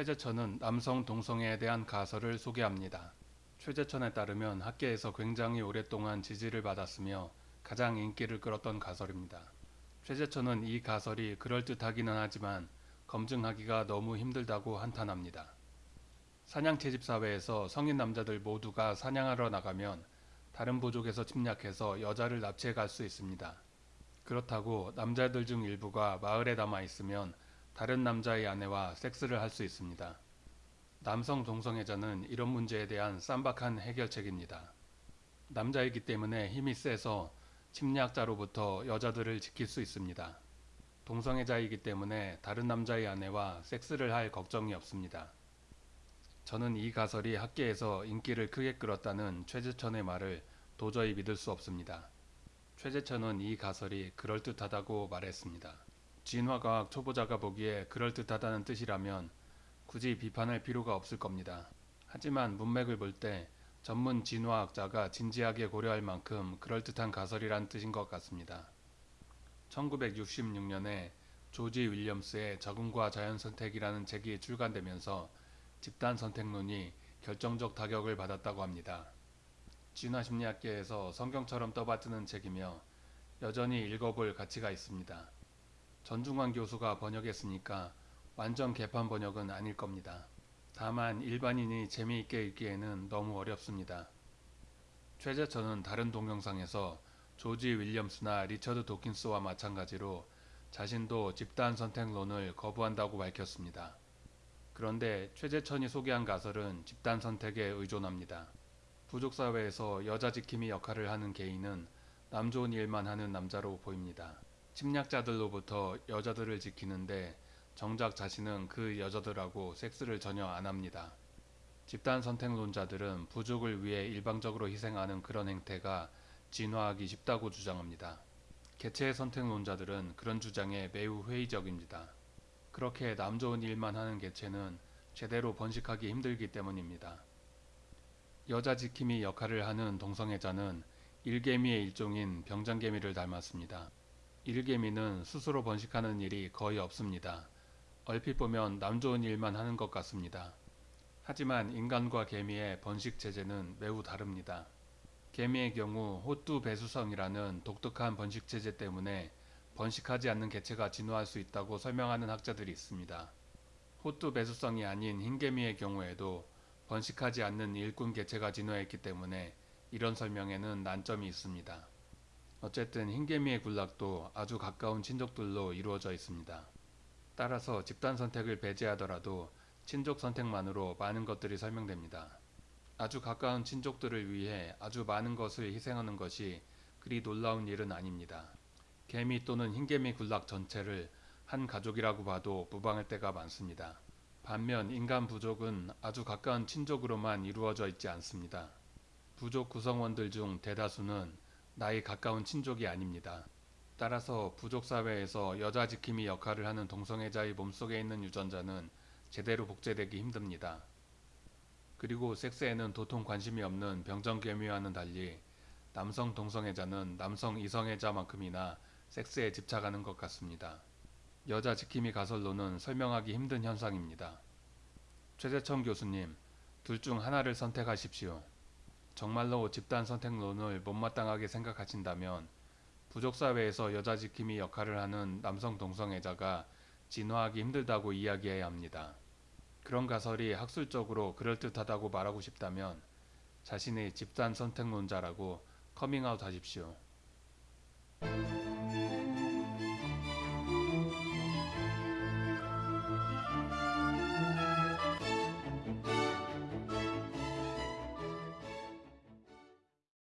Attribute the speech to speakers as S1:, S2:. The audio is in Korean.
S1: 최재천은 남성 동성애에 대한 가설을 소개합니다. 최재천에 따르면 학계에서 굉장히 오랫동안 지지를 받았으며 가장 인기를 끌었던 가설입니다. 최재천은 이 가설이 그럴듯하기는 하지만 검증하기가 너무 힘들다고 한탄합니다. 사냥 채집 사회에서 성인 남자들 모두가 사냥하러 나가면 다른 부족에서 침략해서 여자를 납치해 갈 수 있습니다. 그렇다고 남자들 중 일부가 마을에 남아 있으면 다른 남자의 아내와 섹스를 할 수 있습니다. 남성 동성애자는 이런 문제에 대한 쌈박한 해결책입니다. 남자이기 때문에 힘이 세서 침략자로부터 여자들을 지킬 수 있습니다. 동성애자이기 때문에 다른 남자의 아내와 섹스를 할 걱정이 없습니다. 저는 이 가설이 학계에서 인기를 크게 끌었다는 최재천의 말을 도저히 믿을 수 없습니다. 최재천은 이 가설이 그럴듯하다고 말했습니다. 진화과학 초보자가 보기에 그럴듯하다는 뜻이라면 굳이 비판할 필요가 없을 겁니다. 하지만 문맥을 볼 때 전문 진화학자가 진지하게 고려할 만큼 그럴듯한 가설이란 뜻인 것 같습니다. 1966년에 조지 윌리엄스의 적응과 자연선택이라는 책이 출간되면서 집단 선택론이 결정적 타격을 받았다고 합니다. 진화심리학계에서 성경처럼 떠받드는 책이며 여전히 읽어볼 가치가 있습니다. 전중환 교수가 번역했으니까 완전 개판 번역은 아닐 겁니다. 다만 일반인이 재미있게 읽기에는 너무 어렵습니다. 최재천은 다른 동영상에서 조지 윌리엄스나 리처드 도킨스와 마찬가지로 자신도 집단 선택론을 거부한다고 밝혔습니다. 그런데 최재천이 소개한 가설은 집단 선택에 의존합니다. 부족사회에서 여자 지킴이 역할을 하는 개인은 남 좋은 일만 하는 남자로 보입니다. 침략자들로부터 여자들을 지키는데 정작 자신은 그 여자들하고 섹스를 전혀 안 합니다. 집단 선택론자들은 부족을 위해 일방적으로 희생하는 그런 행태가 진화하기 쉽다고 주장합니다. 개체 선택론자들은 그런 주장에 매우 회의적입니다. 그렇게 남 좋은 일만 하는 개체는 제대로 번식하기 힘들기 때문입니다. 여자 지킴이 역할을 하는 동성애자는 일개미의 일종인 병장개미를 닮았습니다. 일개미는 스스로 번식하는 일이 거의 없습니다. 얼핏 보면 남 좋은 일만 하는 것 같습니다. 하지만 인간과 개미의 번식 체제는 매우 다릅니다. 개미의 경우 호뚜 배수성이라는 독특한 번식 체제 때문에 번식하지 않는 개체가 진화할 수 있다고 설명하는 학자들이 있습니다. 호뚜 배수성이 아닌 흰개미의 경우에도 번식하지 않는 일꾼 개체가 진화했기 때문에 이런 설명에는 난점이 있습니다. 어쨌든 흰개미의 군락도 아주 가까운 친족들로 이루어져 있습니다. 따라서 집단 선택을 배제하더라도 친족 선택만으로 많은 것들이 설명됩니다. 아주 가까운 친족들을 위해 아주 많은 것을 희생하는 것이 그리 놀라운 일은 아닙니다. 개미 또는 흰개미 군락 전체를 한 가족이라고 봐도 무방할 때가 많습니다. 반면 인간 부족은 아주 가까운 친족으로만 이루어져 있지 않습니다. 부족 구성원들 중 대다수는 나이 가까운 친족이 아닙니다. 따라서 부족사회에서 여자 지킴이 역할을 하는 동성애자의 몸속에 있는 유전자는 제대로 복제되기 힘듭니다. 그리고 섹스에는 도통 관심이 없는 병정개미와는 달리 남성 동성애자는 남성 이성애자만큼이나 섹스에 집착하는 것 같습니다. 여자 지킴이 가설로는 설명하기 힘든 현상입니다. 최재천 교수님, 둘 중 하나를 선택하십시오. 정말로 집단 선택론을 못마땅하게 생각하신다면 부족사회에서 여자 지킴이 역할을 하는 남성 동성애자가 진화하기 힘들다고 이야기해야 합니다. 그런 가설이 학술적으로 그럴듯하다고 말하고 싶다면 자신의 집단 선택론자라고 커밍아웃 하십시오.